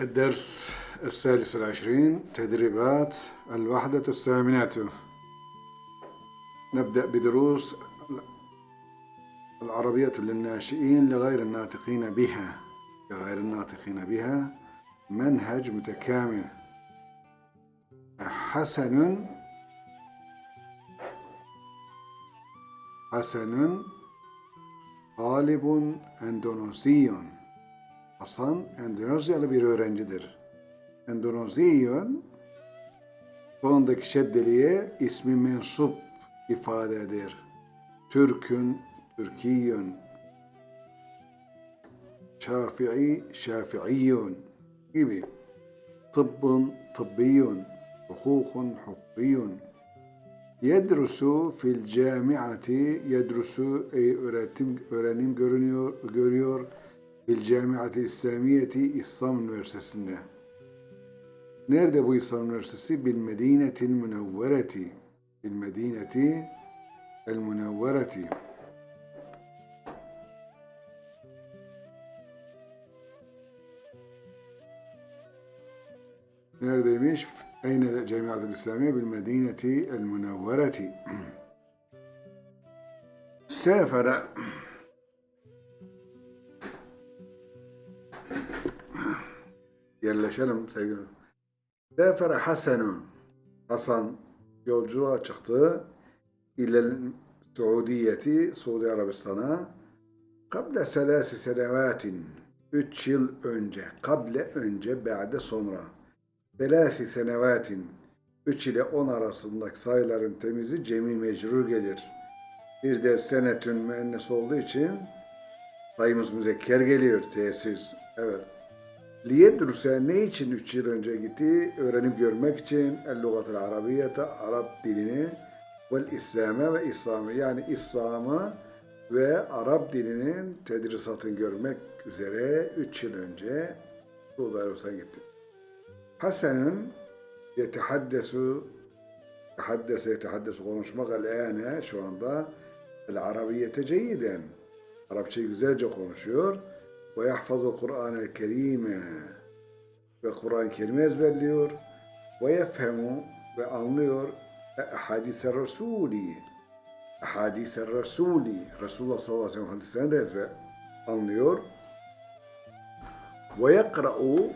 الدرس السادس والعشرين تدريبات الوحدة الثامنة. نبدأ بدروس العربية للناشئين لغير الناطقين بها. لغير الناطقين بها. منهج متكامل. حسن. حسن. طالب اندونوسي Hasan Endonezyalı bir öğrencidir. Endonezyon sonundaki şeddeliğe ismi mensup ifade eder. Türkün, Türkiyün, Şafii, Şafiiyyun gibi. Tıbbın, tıbbiyun, hukukun, hukukiyun. Yedrusu fil camiati, yedrusu ey öğretim, öğrenim görünüyor, görüyor بالجامعة الإسلامية إسلام نورسسنة نرد بو إسلام نورسسي بالمدينة المنورة. بالمدينة المنورة. نرد بيش أين الجامعة الإسلامية؟ بالمدينة المنورة. سافر yerleşelim sevgili. Sefere Hasanun. Hasan yolculuğa çıktı. İle Suudiyeti, Suudi Arabistan'a. Kable selasi senevatin. Üç yıl önce. Kable önce, ba'de sonra. Selasi senevatin. Üç ile on arasındaki sayıların temizi cemi mecrur gelir. Bir de senetün müennes olduğu için sayımız müzekker geliyor, tesis. Evet. Liyedrusa ne için üç yıl önce gitti? Öğrenip görmek için el-lugatel arabiyete, Arap dilini ve İslam'ı ve İslam'ı yani İslam'ı ve Arap dilinin tedrisatını görmek üzere üç yıl önce Suudi Arabistan'a gitti. Hasan'ın yetehaddesu tehaddese yetehaddesu konuşmak el şu anda el arabiyete ceyiden. Arapçayı güzelce konuşuyor ve yahfazul Kur'an-ı Kerim'e ve Kur'an-ı Kerim'i ezberliyor ve yefhemu ve anlıyor hadis-i Resul'i hadis-i Resul'i Resulullah sallallahu aleyhi ve sellem hadislerini de ezber anlıyor ve yakra'u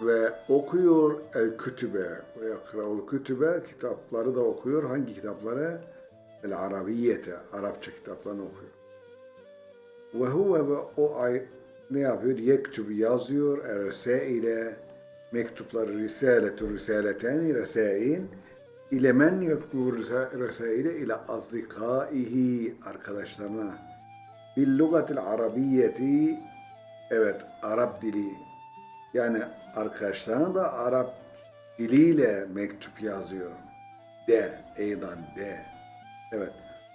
ve okuyor el kütübe ve yakra'ul kütübe kitapları da okuyor. Hangi kitapları? El Arabiyete, Arapça kitaplarını okuyor. Ve huve ve o ay ne yapıyor? Yektub yazıyor. Erseile mektupları risaletü risaleteni resain ile men yektubu resaile ile azdikaihi arkadaşlarına bil lugatil arabiyeti evet Arap dili yani arkadaşlarına da Arap diliyle mektup yazıyor. De, eydan de. Evet.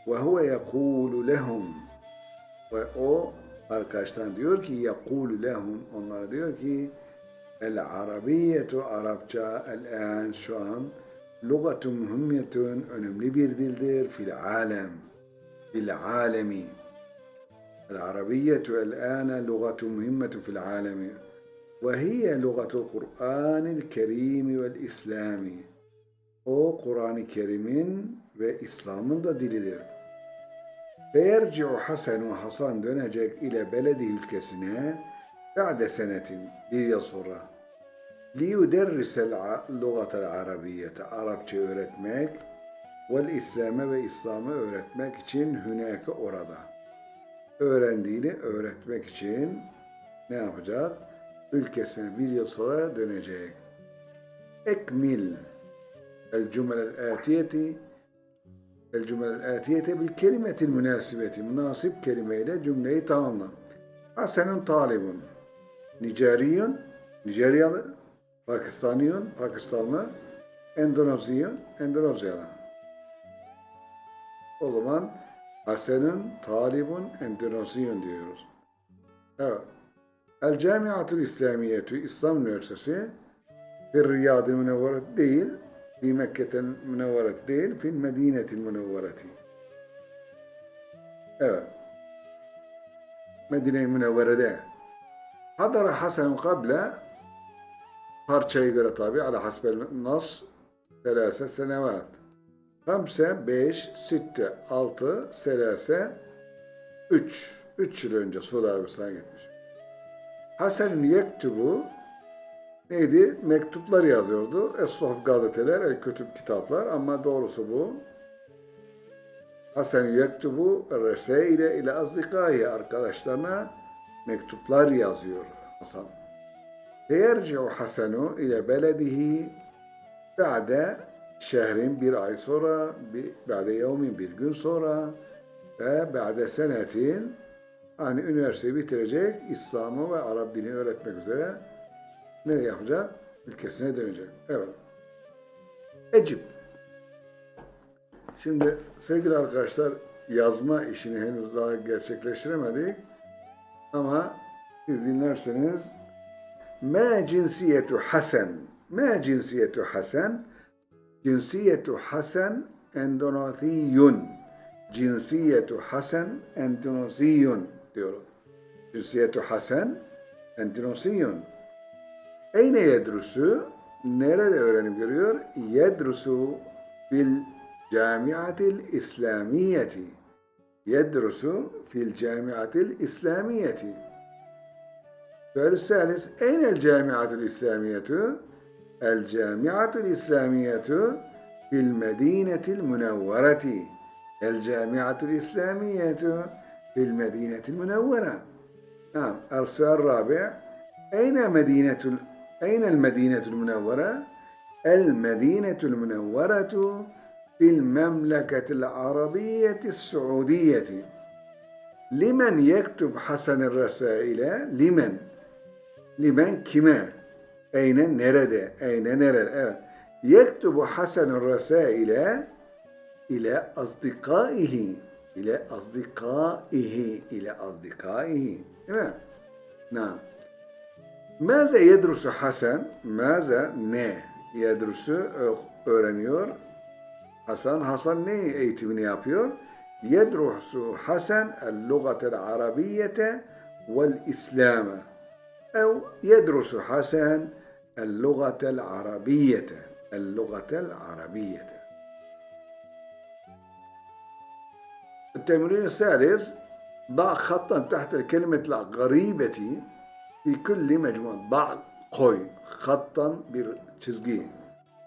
Ve huve yekulu lehum ve o arkadaşlar diyor ki yakulu lehum. Onlara diyor ki el arabiyetu Arapça el an şu an lugatun mühimmiyetun önemli bir dildir fil alem fil alemi. El arabiyetu el ana lugatun mühimmetun fil alemi. Ve hiye lugatul Kur'anil Kerim vel İslami. O Kur'an-ı Kerim'in ve İslam'ın da dilidir. Feyerci'u Hasenu Hasan dönecek ile beledi ülkesine ba'de senetin bir yıl sonra liyuderrisel lugatel arabiyete Arapça öğretmek vel İslam'ı ve İslam'ı öğretmek için hüneke orada. Öğrendiğini öğretmek için ne yapacak? Ülkesine bir yıl sonra dönecek. Ekmil el cümlel atiyeti el cümlel atiyete bil kelimetil münasibeti. Münasip kelimeyle cümleyi tamamla. Hasenun talibun. Nijeriyun, Nijeryalı, Pakistaniyun, Pakistanlı, Endonezyun, Endonezyalı. O zaman Hasenun talibun Endonezyun diyoruz. Evet. El Camiatul İslamiyetü, İslam Üniversitesi, bir Riyad-ı Münevveret değil, في Mekke'ten münevveret değil, fil medinetil münevvereti. Evet. Medine-i Münevvere'de. Hadara Hasan kable parçaya göre tabi ala hasbel nas selase senevat. Hamse, beş, sitte, altı, selase, üç. Üç yıl önce Suudi Arabistan'a gitmiş. Hasan yektubu neydi? Mektuplar yazıyordu. Es-Sohf gazeteler, el kütüb kitaplar ama doğrusu bu. Hasan yektubu reseile ile azdikayı arkadaşlarına mektuplar yazıyor Hasan. Feyerci'u Hasanu ile beledihi ba'de şehrin bir ay sonra, bir, ba'de yevmin bir gün sonra ve ba'de senetin hani üniversiteyi bitirecek, İslam'ı ve Arap dini öğretmek üzere ne yapacak? Ülkesine dönecek. Evet. Ecib. Şimdi sevgili arkadaşlar yazma işini henüz daha gerçekleştiremedik. Ama siz dinlerseniz Ma cinsiyetu Hasan Ma cinsiyetu Hasan Cinsiyetu Hasan Endoneziyun Cinsiyetu Hasan Endoneziyun diyor. Cinsiyetu Hasan Endoneziyun Eyne yedrusu? Nerede öğrenim görüyor? Yedrusu fil camiatil İslamiyeti. Yedrusu fil camiatil İslamiyeti. Sual الثالث أين الجامعة الإسلامية؟ الجامعة الإسلامية في المدينة المنورة الجامعة الإسلامية في المدينة المنورة نعم السؤال الرابع أين مدينة أين المدينة المنورة؟ المدينة المنورة في المملكة العربية السعودية لمن يكتب حسن الرسائل؟ لمن؟ Limen kime? Eyne nerede? Eyne nerede? Evet. Yektubu hasenur resaile ile azdikaihi ile azdikaihi ile azdikaihi. Değil mi? Naam. Maze yedrusu Hasan? Maze ne? Yedrusu öğreniyor. Hasan, Hasan ne eğitimini yapıyor? Yedrusu Hasan el-lugatel arabiyete vel-islame. أو يدرس حسن اللغة العربية اللغة العربية التمرين الثالث ضع خطا تحت الكلمة الغريبة Likulli mecmuun ba' koy. Hattan bir çizgi.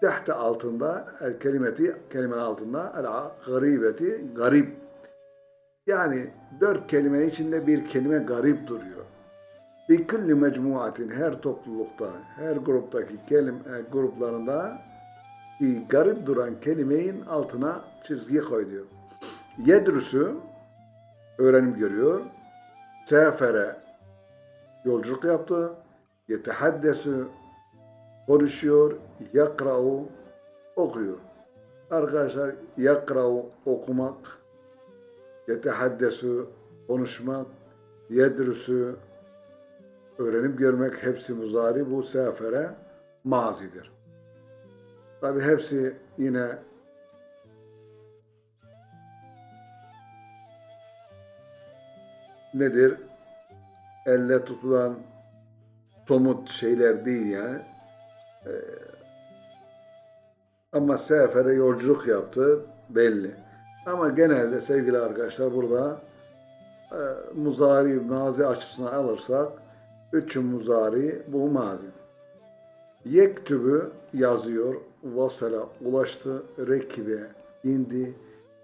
Tehte altında el kelimeti, kelimenin altında el garibeti, garip. Yani dört kelime içinde bir kelime garip duruyor. Likulli mecmuatin her toplulukta, her gruptaki kelim, e, gruplarında bir garip duran kelimeyin altına çizgi koy diyor. Yedrüsü öğrenim görüyor. Sefere yolculuk yaptı. Yetehaddesu konuşuyor. Yakra'u okuyor. Arkadaşlar yakra'u okumak, yetehaddesu konuşmak, yedrusu öğrenip görmek hepsi muzari bu sefere mazidir. Tabi hepsi yine nedir? Elle tutulan somut şeyler değil yani. Ee, ama sefere yolculuk yaptı belli. Ama genelde sevgili arkadaşlar burada e, muzari, mazi açısından alırsak Üç muzari bu mazi. Yektübü yazıyor, vasala ulaştı, rekibe indi,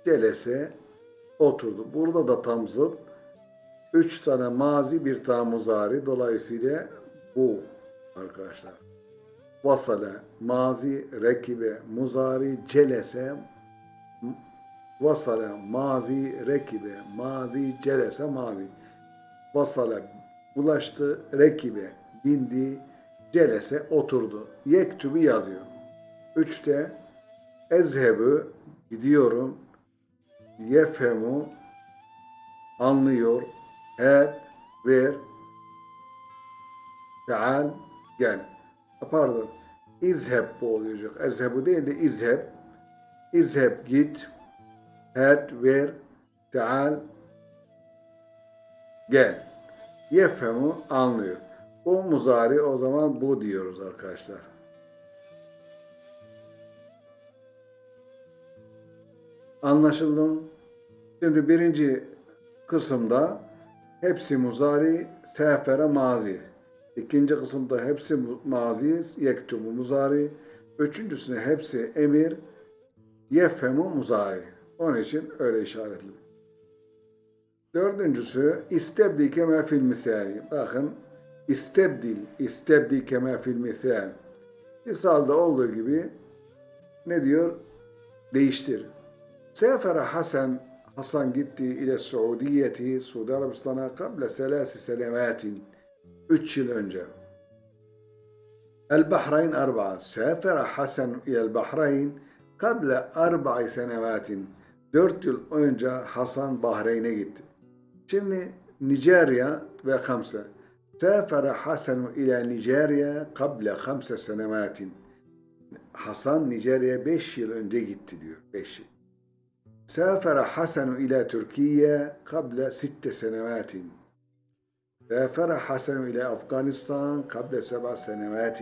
celese oturdu. Burada da tam zıt. Üç tane mazi, bir tane muzari. Dolayısıyla bu arkadaşlar. Vasale, mazi, rekibe, muzari, celese, vasale, mazi, rekibe, mazi, celese, mazi. Vasale, ulaştı rekibe, bindi, celese oturdu. Yektubu yazıyor. Üçte ezhebu gidiyorum, yefhemu anlıyor, et ver, teal gel. Pardon, izheb bu olacak. Ezhebu değil de izheb. İzheb git, et ver, teal gel. Yefhemu anlıyor. O muzari o zaman bu diyoruz arkadaşlar. Anlaşıldı mı? Şimdi birinci kısımda hepsi muzari, sefere mazi. İkinci kısımda hepsi mazi, yektubu muzari. Üçüncüsünde hepsi emir, yefhemu muzari. Onun için öyle işaretli. Dördüncüsü istebdi kema fil misali. Bakın istebdil, istebdi kema fil misal. Misalda olduğu gibi ne diyor? Değiştir. Sefere Hasan Hasan gitti ile Suudiyeti Suudi Arabistan'a kabla selasi senematin. Üç yıl önce. البحرين أربعة سافر حسن إلى البحرين قبل أربع سنوات dört yıl önce Hasan Bahreyn'e gitti. Şimdi Nijerya ve Hamsa. سافر حسن إلى نيجيريا قبل خمس سنوات. Hasan Nijerya'ya 5 yıl önce gitti diyor. 5 yıl. سافر حسن إلى تركيا قبل ست سنوات. سافر حسن إلى أفغانستان قبل سبع سنوات.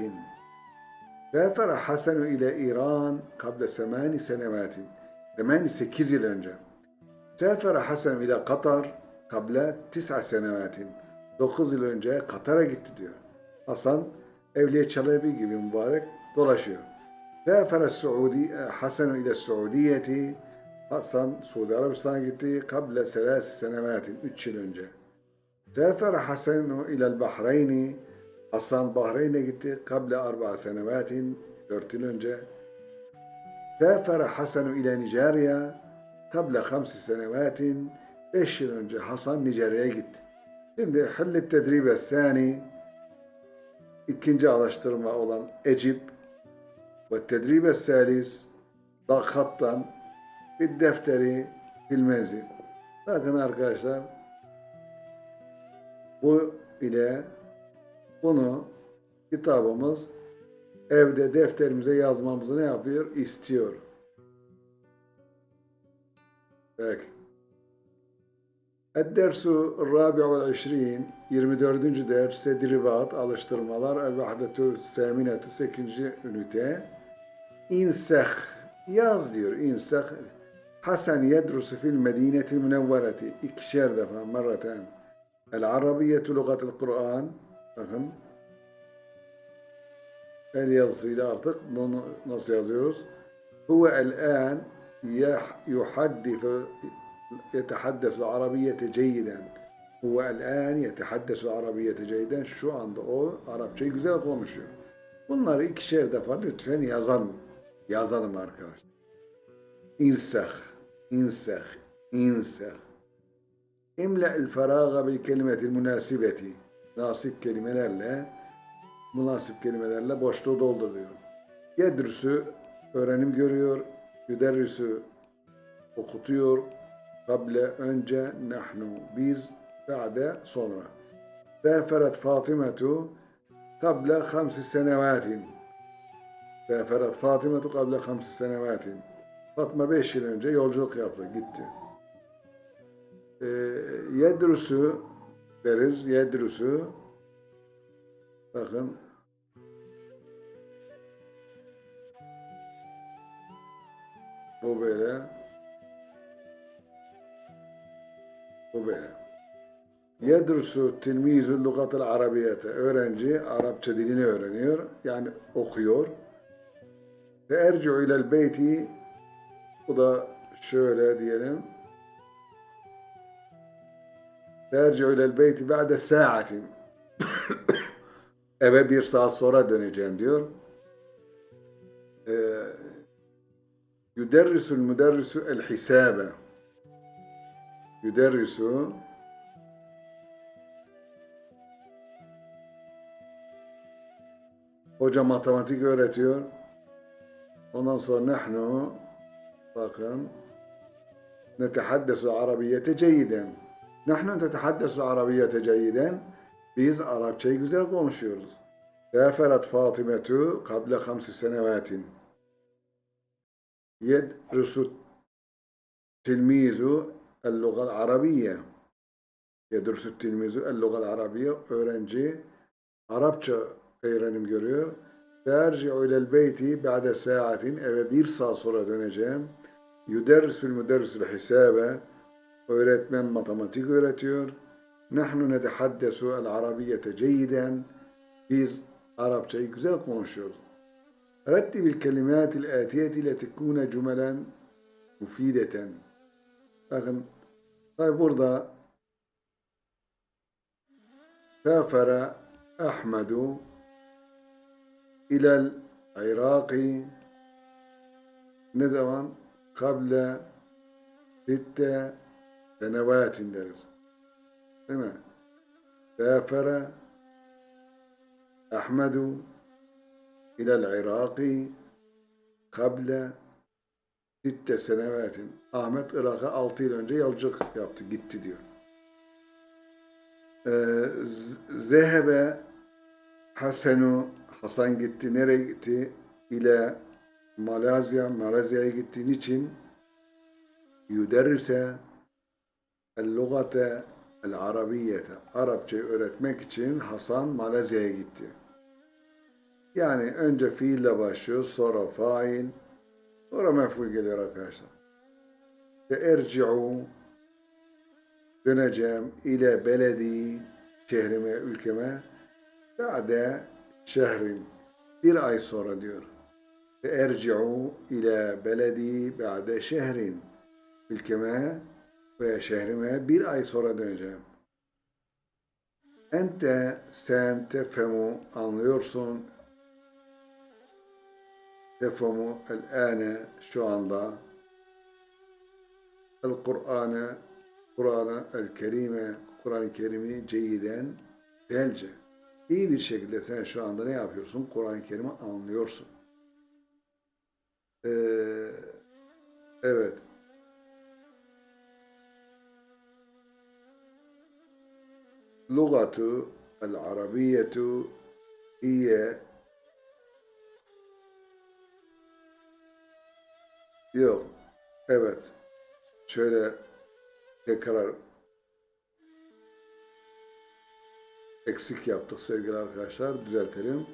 سافر حسن إلى إيران قبل ثمان سنوات. ثمان sekiz yıl önce. سافر حسن إلى قطر قبل تسع سنوات. 9 yıl önce Katar'a gitti diyor. Hasan Evliya Çelebi gibi mübarek dolaşıyor. سافر السعودي حسن إلى السعودية Aslan Suudi Arabistan'a gitti kable selasi senevatin 3 yıl önce. Sefere Hasenu ilel Bahreyni Aslan Bahreyn'e gitti kable arba senevatin 4 yıl önce. Sefere Hasenu ile Nijerya kable 5 senevatin 5 yıl önce Hasan Nijerya'ya gitti. Şimdi Hillet Tedribe Sani ikinci araştırma olan Ecip ve Tedribe Salis Dakhat'tan bir defteri fil menzil. Bakın arkadaşlar bu ile bunu kitabımız evde defterimize yazmamızı ne yapıyor? İstiyor. Peki. Ed-dersu rabi'u işrin 24. ders tedribat alıştırmalar vahdetü seminetü 8. ünite insek yaz diyor insek Hasan yedrusu fil medineti münevvereti ikişer defa marraten el arabiyetu lugatul Kur'an bakın el yazısıyla artık bunu nasıl yazıyoruz huve el an yuhaddifu يتحدث العربية جيدا هو الآن يتحدث العربية جيدا şu anda o Arapçayı güzel konuşuyor. Bunları ikişer defa lütfen yazalım. Yazalım arkadaşlar. İnsah, insah, insah. İmla el feraga bil kelimetil münasibeti. Nasip kelimelerle, münasip kelimelerle boşluğu dolduruyor. Yedrüsü öğrenim görüyor, yüderrüsü okutuyor, Kable önce nahnu biz ba'de sonra. Seferet Fatimetu kable hamsi senevatin. Seferet Fatimetu kable hamsi senevatin. Fatma beş yıl önce yolculuk yaptı, gitti. Ee, yedrusu deriz, yedrusu bakın bu böyle Bu böyle. Yedrusu tilmizul lugatel arabiyete. Öğrenci Arapça dilini öğreniyor. Yani okuyor. Ve erci'u ilel beyti bu da şöyle diyelim. Terci'u ilel beyti ba'de sa'atin. Eve bir saat sonra döneceğim diyor. Ee, Yüderrisul müderrisu el hisabe. Yüderrisu Hoca matematik öğretiyor. Ondan sonra nahnu Bakın. Netehaddesu arabiyete ceyiden. Nahnu tetehaddesu arabiyete ceyiden. Biz Arapçayı güzel konuşuyoruz. Seferat Fatimetu kable hamsi senevatin. Yedrusu tilmizu el-lugal arabiye. Yedrusu tilmizu el-lugal arabiye. Öğrenci Arapça öğrenim görüyor. Tercih ilel beyti ba'de saatin eve bir saat sonra döneceğim. Yüderrisül müderrisül hisabe öğretmen matematik öğretiyor. Nahnu netehaddesu el arabiyete ceyden biz Arapçayı güzel konuşuyoruz. Rettibil kelimatil atiyeti le tekune cümelen mufideten. Bakın tabi burada سافر أحمد إلى العراق kable ridde ve deriz. Değil mi? Sefere Ahmedu ilel Iraki kable sitte senevetin. Ahmet Irak'a altı yıl önce yolculuk yaptı, gitti diyor. Ee, Zehebe Hasenu Hasan gitti. Nereye gitti? İle Malezya, Malezya'ya gitti. Niçin? Yüderrise el-lugate el-arabiyete. Arapçayı öğretmek için Hasan Malezya'ya gitti. Yani önce fiille başlıyor, sonra fail, sonra mef'ul geliyor arkadaşlar. Erci'u döneceğim ile beledi şehrime, ülkeme ba'de şehrin bir ay sonra diyor. Erci'u ile beledi ba'de şehrin ülkeme ve şehrime bir ay sonra döneceğim. Ente sen tefemu anlıyorsun. Tefemu el-ane şu anda. El-Kur'an'ı Kur'an'ı el-Kerime, Kur'an-ı Kerim'i ceyiden, güzelce, iyi bir şekilde sen şu anda ne yapıyorsun? Kur'an-ı Kerim'i anlıyorsun. Ee, evet. Lugatu el-Arabiyetu hiye Yok. Evet. Şöyle tekrar eksik yaptık sevgili arkadaşlar. Düzeltelim.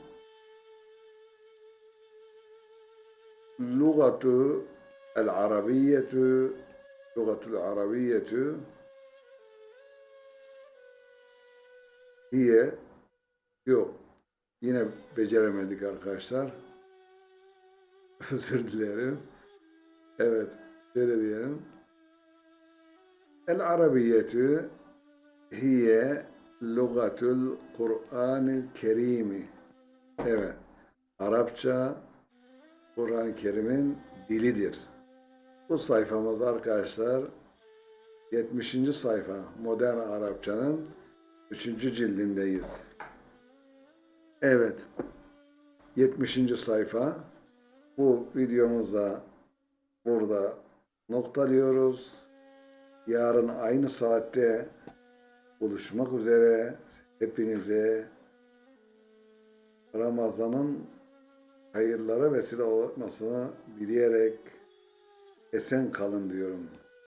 Lugatu el-Arabiyetu Lugatul Arabiyetu hiye yok. Yine beceremedik arkadaşlar. Özür dilerim. Evet. Şöyle diyelim. العربية هي لغة القرآن الكريم Evet. Arapça Kur'an-ı Kerim'in dilidir. Bu sayfamız arkadaşlar 70. sayfa Modern Arapçanın 3. cildindeyiz. Evet. 70. sayfa. Bu videomuza burada noktalıyoruz. Yarın aynı saatte buluşmak üzere hepinize Ramazan'ın hayırlara vesile olmasını dileyerek esen kalın diyorum.